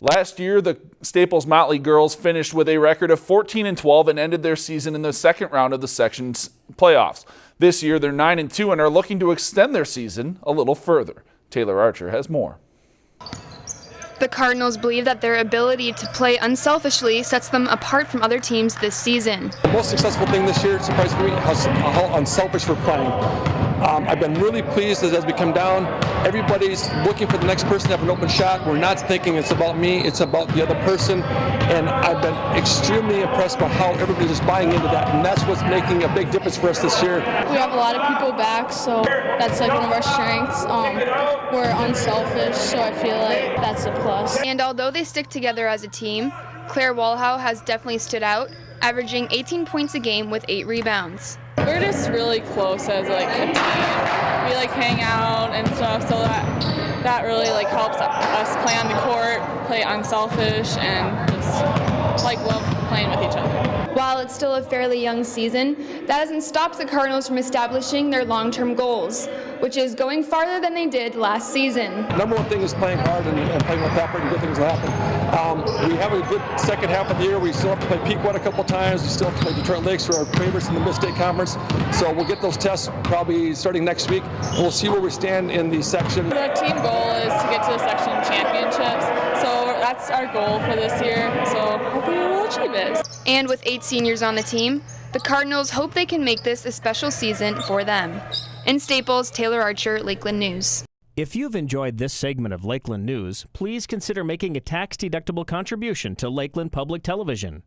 Last year, the Staples Motley girls finished with a record of 14 and 12 and ended their season in the second round of the section's playoffs. This year, they're 9 and 2 and are looking to extend their season a little further. Taylor Archer has more. The Cardinals believe that their ability to play unselfishly sets them apart from other teams this season. The most successful thing this year, surprised me, how, how unselfish we're playing. Um, I've been really pleased as, as we come down, everybody's looking for the next person to have an open shot. We're not thinking it's about me, it's about the other person. And I've been extremely impressed by how everybody's just buying into that. And that's what's making a big difference for us this year. We have a lot of people back, so that's like one of our strengths. Um, we're unselfish, so I feel like that's a plus. And although they stick together as a team, Claire Walhow has definitely stood out, averaging 18 points a game with 8 rebounds. We're just really close as like a team. We like hang out and stuff, so that that really like helps us play on the court, play unselfish, and just it's still a fairly young season, that hasn't stopped the Cardinals from establishing their long-term goals, which is going farther than they did last season. Number one thing is playing hard and, and playing with effort and good things will happen. Um, we have a good second half of the year. We still have to play Pequot a couple times. We still have to play Detroit Lakes who are our favorites in the Mid-State Conference. So we'll get those tests probably starting next week. We'll see where we stand in the section. Our team goal is to get to the section championships. So that's our goal for this year. So hopefully we'll achieve it. And with eight seniors on the team, the Cardinals hope they can make this a special season for them. In Staples, Taylor Archer, Lakeland News. If you've enjoyed this segment of Lakeland News, please consider making a tax-deductible contribution to Lakeland Public Television.